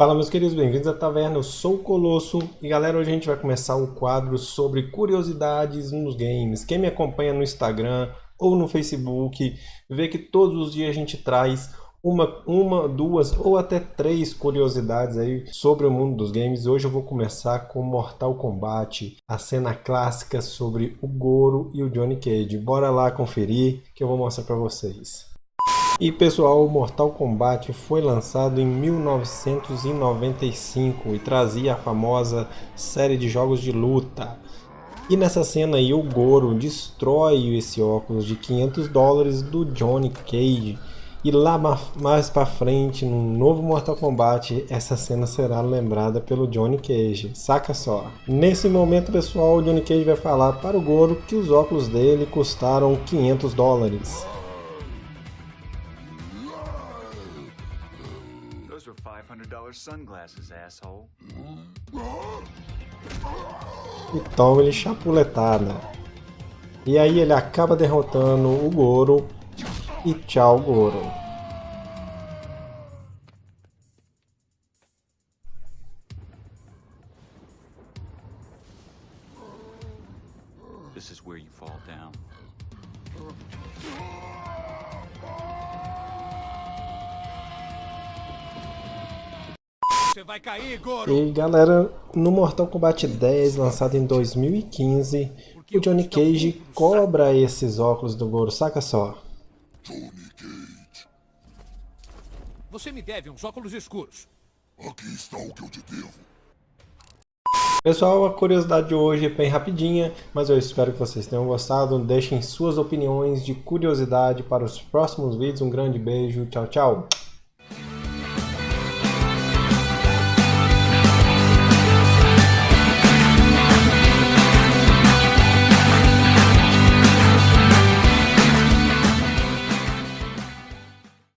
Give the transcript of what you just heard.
Fala meus queridos, bem-vindos à Taverna, eu sou o Colosso e galera, hoje a gente vai começar um quadro sobre curiosidades nos games. Quem me acompanha no Instagram ou no Facebook vê que todos os dias a gente traz uma, uma, duas ou até três curiosidades aí sobre o mundo dos games. Hoje eu vou começar com Mortal Kombat, a cena clássica sobre o Goro e o Johnny Cage. Bora lá conferir que eu vou mostrar para vocês. E pessoal, Mortal Kombat foi lançado em 1995 e trazia a famosa série de jogos de luta. E nessa cena aí o Goro destrói esse óculos de 500 dólares do Johnny Cage. E lá mais pra frente, no novo Mortal Kombat, essa cena será lembrada pelo Johnny Cage. Saca só. Nesse momento, pessoal, o Johnny Cage vai falar para o Goro que os óculos dele custaram 500 dólares. Sunglasses, asshole. E toma ele chapuletada. E aí ele acaba derrotando o Goro. E tchau, Goro. This is where you fall down. Cair, Goro. E galera, no Mortal Kombat 10, lançado em 2015, o Johnny Cage cobra esses óculos do Goro, saca só. Johnny Cage. Você me deve uns óculos escuros. Aqui está o que eu te devo. Pessoal, a curiosidade de hoje é bem rapidinha, mas eu espero que vocês tenham gostado. Deixem suas opiniões de curiosidade para os próximos vídeos. Um grande beijo, tchau, tchau.